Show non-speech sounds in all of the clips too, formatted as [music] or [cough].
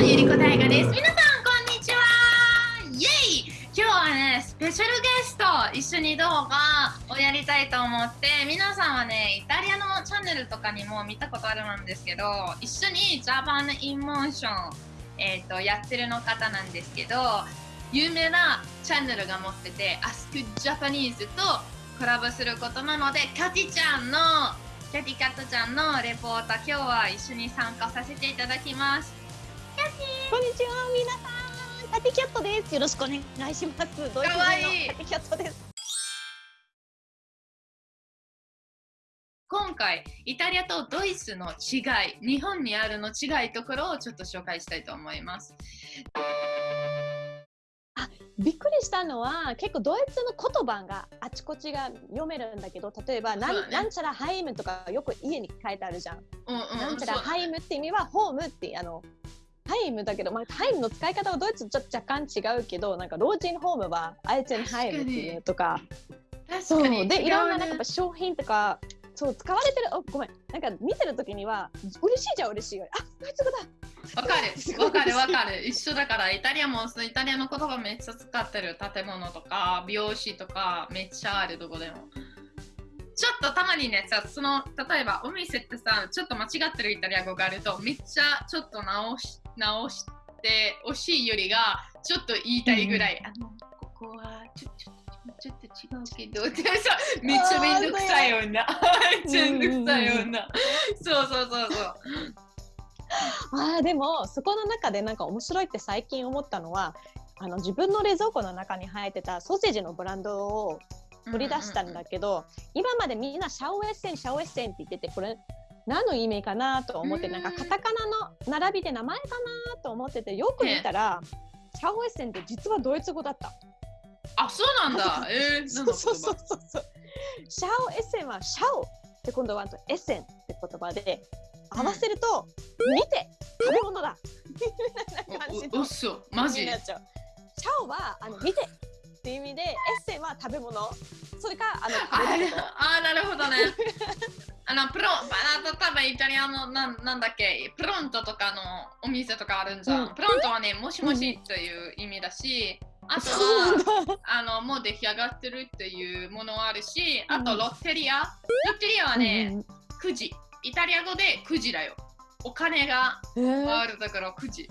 ゆりこ大河です。皆さん、こんにちはイェイ今日はね、スペシャルゲスト一緒に動画をやりたいと思って、皆さんはね、イタリアのチャンネルとかにも見たことあるんですけど、一緒に Japan in Motion、えーと、やってるの方なんですけど、有名なチャンネルが持ってて、Ask Japanese とコラボすることなので、カティちゃんのキャティカットちゃんのレポート今日は一緒に参加させていただきます。こんにちは皆さん。キャティキャットです。よろしくお願いします。ドイツ人のキャティキャットです今回イタリアとドイツの違い日本にあるの違いところをちょっと紹介したいと思います。びっくりしたのは結構ドイツの言葉があちこちが読めるんだけど例えばなん、ね、なんちゃらハイムとかよく家に書いてあるじゃん。うんうん、なんちゃら Heim って意味はホームってあの Heim だけど、まあ、 Heim の使い方はドイツちょっと若干違うけどなんか老人ホームは Altenheim っていうとか。そう。でいろんななんか商品とかそう使われてる。おごめん。なんか見てる時には嬉しいじゃん嬉しいあドイツ語だ。わかる。わかるわかる。一緒だからイタリアもイタリアの言葉めっちゃ使ってる建物とか美容師とかめっちゃあるどこでも。ちょっとたまにねさその例えばお店ってさちょっと間違ってるイタリア語があるとめっちゃちょっと直し直して惜しいよりがちょっと言いたいぐらい、うん、あのここはちょちょちょっと違うけど。[laughs] ってさめっちゃめんどくさい女。[laughs] めっちゃめんどくさい女そうそうそうそう。あでもそこの中でなんか面白いって最近思ったのはあの自分の冷蔵庫の中に入ってたソーセージのブランドを取り出したんだけど、今までみんなシャオエッセンシャオエッセンって言っててこれ何の意味かなと思ってなんかカタカナの並びで名前かなと思っててよく見たら、シャオエッセンって実はドイツ語だった。あそうなんだ。[laughs] えー、そうそうそうそう。シャオエッセンはシャオって今度はエッセンって言葉で合わせると、うん、見て食べ物だ。[laughs] みたいな感じの。嘘マジ？シャオはあの見てっていう意味でエッセンは食べ物。それかあのああなるほどね [laughs] あのプロ多分イタリアのなんなんだっけプロントとかのお店とかあるんじゃん、うん、プロントはねもしもしという意味だし、あとはあのもう出来上がってるっていうものはあるしあとロッテリア、ロッテリアはね、うん、9時イタリア語で9時だよ。お金があるだから9時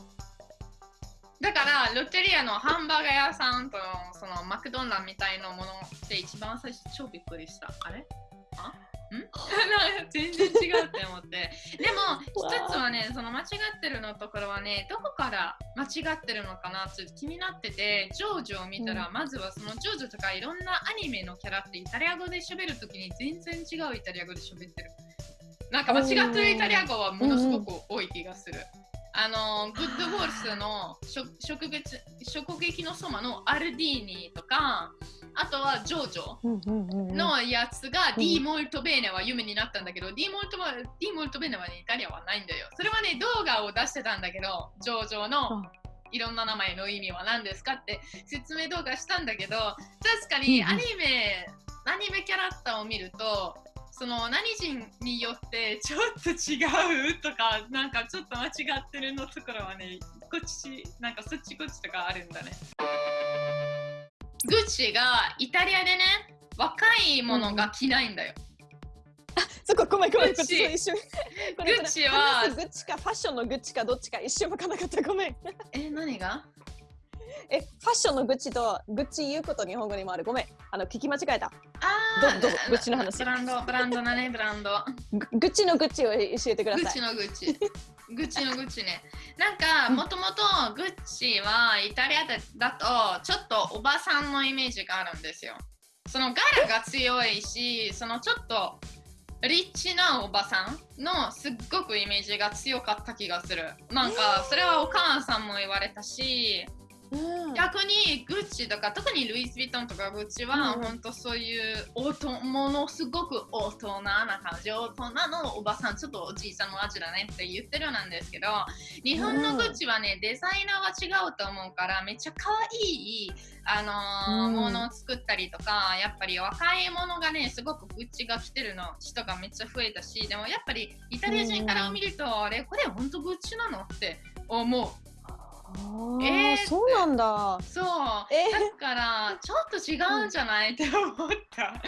だからロッテリアのハンバーガー屋さんとそのマクドナルドみたいなものって一番最初超びっくりした。あれ？あ？ん？[laughs] 全然違うって思って。[laughs] でも一つはねその間違ってるのところはねどこから間違ってるのかなって気になっててジョージを見たら、うん、まずはそのジョージとかいろんなアニメのキャラってイタリア語で喋るときに全然違うイタリア語で喋ってる。なんか間違ってるイタリア語はものすごく多い気がする。あのグッドボールスの食撃食撃のそばのアルディーニとかあとはジョージョのやつが、ディーモルトベーネは夢になったんだけど、ディーモルトディーモルトベーネは、ね、イタリアはないんだよ。それはね、動画を出してたんだけど、ジョージョのいろんな名前の意味は何ですかって説明動画したんだけど、確かにアニメ、アニメキャラクターを見ると、その何人によってちょっと違うとかなんかちょっと間違ってるのところはねこっちなんかそっちこっちとかあるんだね。グッチがイタリアでね若いものが着ないんだよ、あそこごめんごめんグッチ。グッチはグッチかファッションのグッチかどっちか一瞬分からなかった。ごめん。え何が？え、ファッションのグッチとグッチ言うこと日本語にもある。ごめん、あの聞き間違えた。ああ、どうぞ、グッチの話。ブランド、ブランドだね、ブランド。グッチのグッチを教えてください。グッチのグッチ。グッチのグッチね。なんか、もともとグッチはイタリアだと、ちょっとおばさんのイメージがあるんですよ。その柄が強いし、そのちょっとリッチなおばさんのすっごくイメージが強かった気がする。なんか、それはお母さんも言われたし、うん、逆にグッチとか特にルイ・ヴィトンとかグッチは、うん、本当そういうおとものすごく大人な感じ大人のおばさんちょっとおじいさんの味だねって言ってるなんですけど日本のグッチはね、デザイナーは違うと思うからめっちゃ可愛いあのー、ものを作ったりとかやっぱり若いものがねすごくグッチが着てるの人がめっちゃ増えたしでもやっぱりイタリア人から見ると、あれこれ本当グッチなのって思うえー、そうなんだ。そう。えー、だからちょっと違うんじゃない、って思った。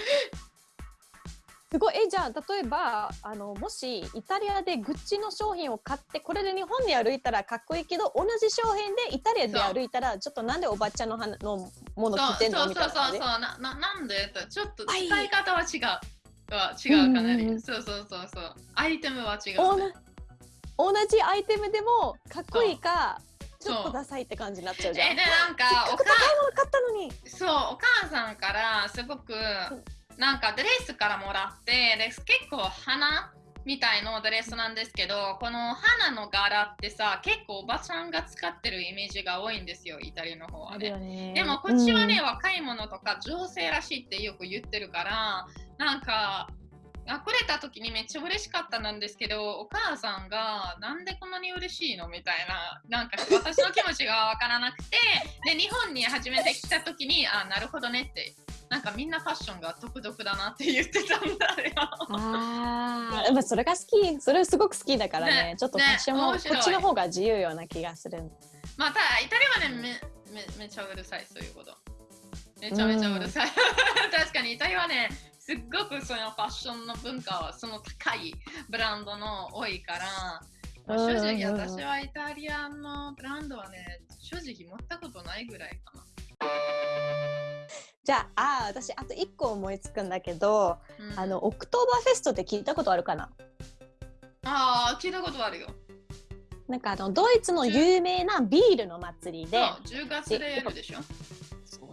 すごい。えじゃあ例えばあのもしイタリアでグッチの商品を買ってこれで日本に歩いたらかっこいいけど同じ商品でイタリアで歩いたらちょっとなんでおばちゃんののもの着てんのみたいな、そうそうそうそうなななんでちょっと使い方は違う、は違うかな。り、うんうん、そうそうそうそう。アイテムは違う、ね、同じアイテムでもかっこいいかちょっとダサいって感じになっちゃうじゃん。えでなんかお母そうお母さんからすごく、なんかドレスからもらってで結構花みたいのドレスなんですけどこの花の柄ってさ結構おばちゃんが使ってるイメージが多いんですよイタリアの方はね、ね、でもこっちはね、うん、若い者とか女性らしいってよく言ってるからなんかあくれた時にめっちゃ嬉しかったなんですけどお母さんがなんでこんなに嬉しいのみたいななんか私の気持ちが分からなくてで日本に初めて来た時にあなるほどねってなんかみんなファッションが独特だなって言ってたんだよ。あ [laughs] あ、それが好き、それすごく好きだからね、ねちょっとファッションも、ね、こっちの方が自由ような気がする。まあ、ただイタリアはねめめめちゃうるさいそういうこと。めちゃめちゃうるさい。確かにイタリアはね、すっごくそのファッションの文化はその高いブランドの多いから、正直私はイタリアのブランドはね、正直持ったことないぐらいかな。じゃああ私あと1個思いつくんだけど、うん、あのオクトーバーフェストって聞いたことあるかな？ああ聞いたことあるよ。なんかあのドイツの有名なビールの祭りで。10月でやるでしょ。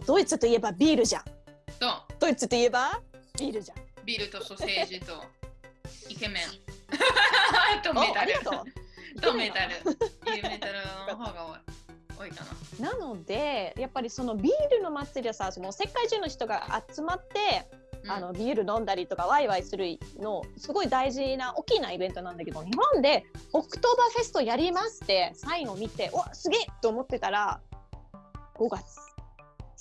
ドイツといえばビールじゃん。ドイツといえば？ビールじゃん。ビールとソーセージと [laughs] イケメン。[laughs] とメタル。[laughs] とメタル。メタルの方が多い多いかな。なのでやっぱりそのビールの祭りはさその世界中の人が集まって、うん、あのビール飲んだりとかワイワイするのすごい大事な大きなイベントなんだけど日本でオクトーバーフェストやりますってサインを見ておすげえと思ってたら5月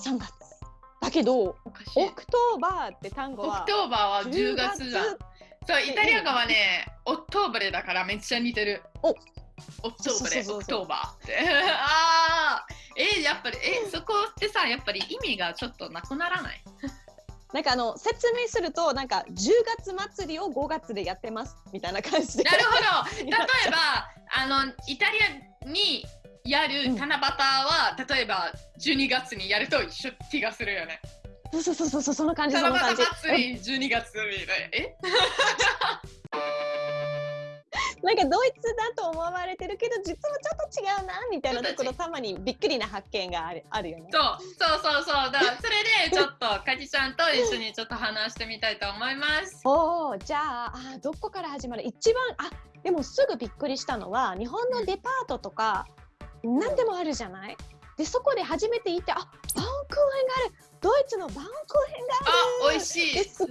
3月だけど Oktober って単語は Oktober は10月だそうイタリア語はね ottobre だからめっちゃ似てる。お。 ottobre、Oktober って。[laughs] ああ、えやっぱり、えそこってさ、やっぱり意味がちょっとなくならない？[laughs] なんかあの説明するとなんか10月祭りを5月でやってますみたいな感じで。なるほど。[laughs] 例えばあのイタリアにやる七夕は、うん、例えば12月にやると一緒気がするよね。そうそうそうそうその感じその感じ。祭り12月みたいな。え？[laughs] なんかドイツだと思われてるけど実はちょっと違うなみたいなところたまにびっくりな発見があるあるよね。そうそうそうそうだそれでちょっとかじちゃんと一緒にちょっと話してみたいと思います。[laughs] おおじゃああどこから始まる？一番あでもすぐびっくりしたのは日本のデパートとか、うん、何でもあるじゃない？でそこで初めて行ってあバウンクーヘンがある。ドイツのバウンクーヘンがある。あ美味しい。すっ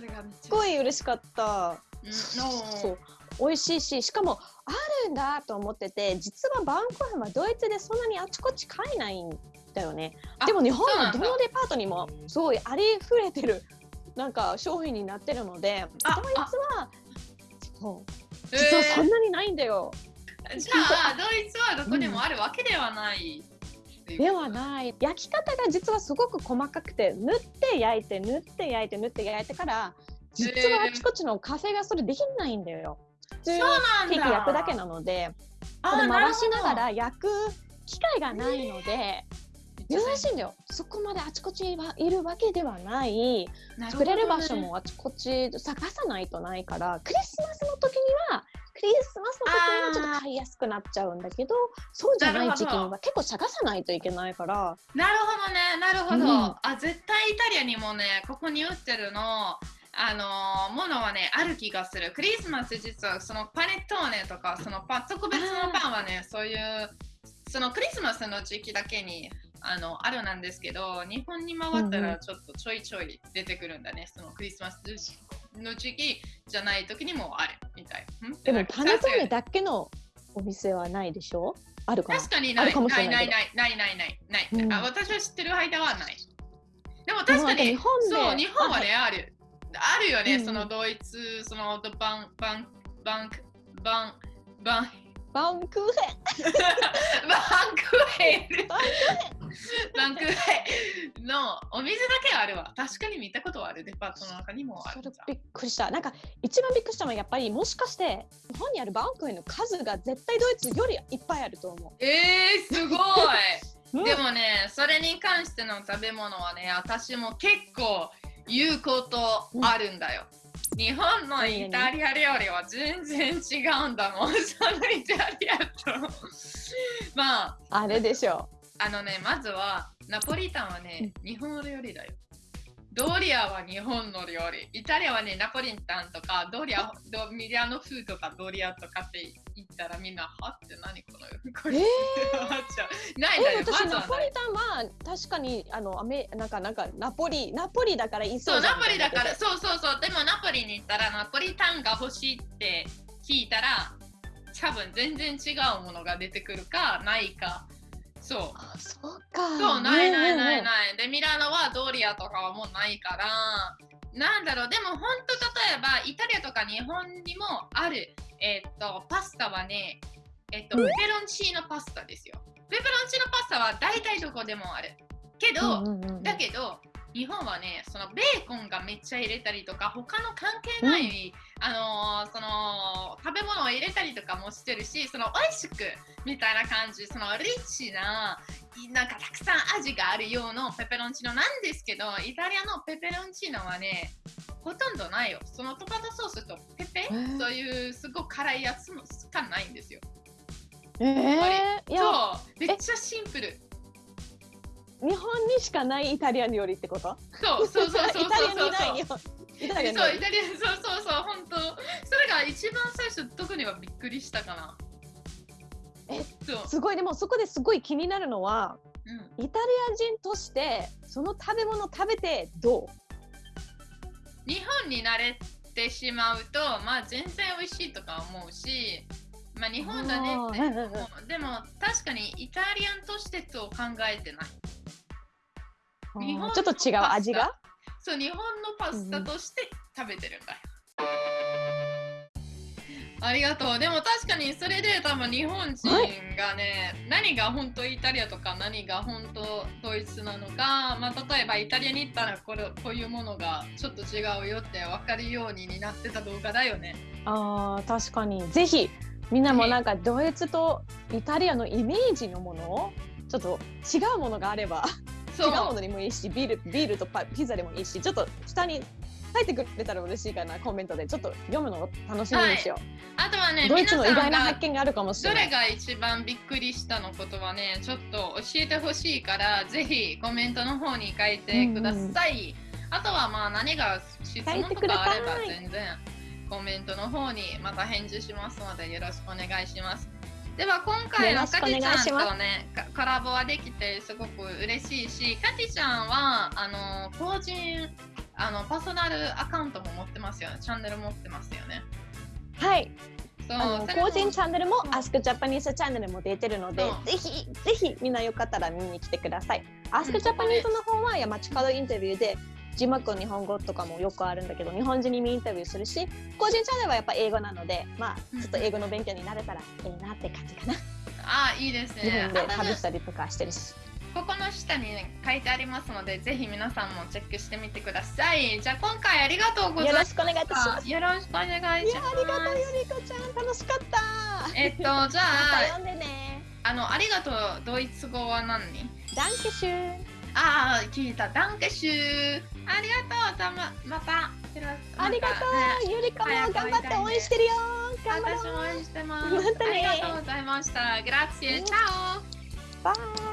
ごい嬉しかった。うん、そう美味しいししかもあるんだと思ってて実はバウンクーヘンはドイツでそんなにあちこち買えないんだよね。でも日本はどのデパートにもすごいありふれてるなんか商品になってるのでドイツはそう実はそんなにないんだよ、えー、[laughs] じゃあドイツはどこでもあるわけではない、うん、ではない。焼き方が実はすごく細かくて縫って焼いて縫って焼いて縫って焼いてから実はあちこちのカフェがそれできないんだよ。通ケーキ焼くだけなのでこれ回しながら焼く機会がないので珍しいんだよ。そこまであちこちはいるわけではない、ね、作れる場所もあちこち探さないとないからクリスマスの時にはクリスマスの時にはちょっと買いやすくなっちゃうんだけどそうじゃない時期には結構探さないといけないから。なるほどね。なるほど、うん、あ絶対イタリアにもねここに売ってるのあのものはね、ある気がする。クリスマス実はそのパネットーネとか、そのパ特別のパンはね、そういう、そのクリスマスの時期だけにあのあるなんですけど、日本に回ったらちょっとちょいちょい出てくるんだね。そのクリスマスの時期じゃない時にもあるみたい。でもパネットーネだけのお店はないでしょ？あるか確かにない。ないないないないないないない、うん、あ。私は知ってる間はない。でも確かに日本そう日本はね、ある。あるよね、うん、そのドイツ、そのバンバンバンバンバンバンクーヘン [laughs] クヘル。[laughs] バンクヘルのお水だけあるわ。確かに見たことはある。デパートの中にもあるびっくりした。なんか一番びっくりしたのはやっぱりもしかして日本にあるバンクヘルの数が絶対ドイツよりいっぱいあると思う。えー、すごい [laughs] でもね、それに関しての食べ物はね、私も結構言うことあるんだよ。うん、日本のイタリア料理は全然違うんだもん。[laughs] そのイタリアと。まあ。あれでしょう。あのね、まずはナポリタンはね、日本料理だよ。ドリアは日本の料理。イタリアはね、ナポリタンとか、ドリア、ドミリアの風とかドリアとかって言ったらみんな、はって何このこれ、えー、ないだよ。私、ナポリタンは確かに、あの、アメなんか、なんか、ナポリ、ナポリだからいそうそう、ナポリだから、そうそうそう。でも、ナポリに行ったら、ナポリタンが欲しいって聞いたら、多分全然違うものが出てくるか、ないか。そう。あそうか。そう、ないないないない。で、ミラノはドリアとかはもうないから、なんだろう、でも本当例えばイタリアとか日本にもある、えー、っと、パスタはね、えっと、ペペロンチーノパスタですよ。ペペロンチーノパスタは大体どこでもある。けど、だけど、日本はね、そのベーコンがめっちゃ入れたりとか、他の関係ない、うん、あのー、その食べ物を入れたりとかもしてるし、その美味しくみたいな感じ、そのリッチな、なんかたくさん味があるようなペペロンチーノなんですけど、イタリアのペペロンチーノはね、ほとんどないよ。そのトマトソースとペペ、そういうすごく辛いやつしかないんですよ。えー、そうめっちゃシンプル。日本にしかないイタリア料理ってこと？そうそうそうそうそうイタリアにないよ。イタリアそうイタリアそうそうそう本当。それが一番最初特にはびっくりしたかな。えすごい。でもそこですごい気になるのは、うん、イタリア人としてその食べ物食べてどう？日本に慣れてしまうとまあ全然美味しいとか思うしまあ日本だね。ってでも確かにイタリアンとしてと考えてない日本ちょっと違う味が？そう日本のパスタとして食べてるんだよ、ありがとう。でも確かにそれで多分日本人がね、何が本当イタリアとか何が本当ドイツなのか、まあ、例えばイタリアに行ったらこれこういうものがちょっと違うよって分かるようにになってた動画だよね。ああ確かに。ぜひみんなもなんかドイツとイタリアのイメージのものちょっと違うものがあれば違う。ものにもいいしビールビールとパピザでもいいしちょっと下に書いてくれたら嬉しいかなコメントで。ちょっと読むのを楽しみにしよう、はい、あとはねドイツの意外な発見があるかもしれない。どれが一番びっくりしたのことはねちょっと教えてほしいからぜひコメントの方に書いてください、うん、あとはまあ何が質問とかあれば全然コメントの方にまた返事しますのでよろしくお願いしますでは今回のカテちゃんとねコラボはできてすごく嬉しいしカテちゃんはあの個人あのパーソナルアカウントも持ってますよね。チャンネル持ってますよね。はい。そう個人チャンネルも Ask Japanese チャンネルも出てるのでぜひぜひみんなよかったら見に来てください。Ask Japanese の方は山地角インタビューで字幕日本語とかもよくあるんだけど日本人にインタビューするし個人チャンネルはやっぱ英語なのでまあちょっと英語の勉強になれたらいいなって感じかな。あいいですね。日本で旅したりとかしてるし。ここの下に、ね、書いてありますので、ぜひ皆さんもチェックしてみてください。じゃあ今回ありがとうございます。よろしくお願いいたします。よろしくお願いします。ありがとうゆりこちゃん、楽しかった。えっとじゃあ、ま、読んでね。あのありがとうドイツ語は何？ダンケシュああ、聞いた。ダンケシュー。ありがとう。じゃままた。ありがとう。ゆりかも頑張って応援してるよ。私も応援してます。ありがとうございました。グラッシエ。チャオ。バイ。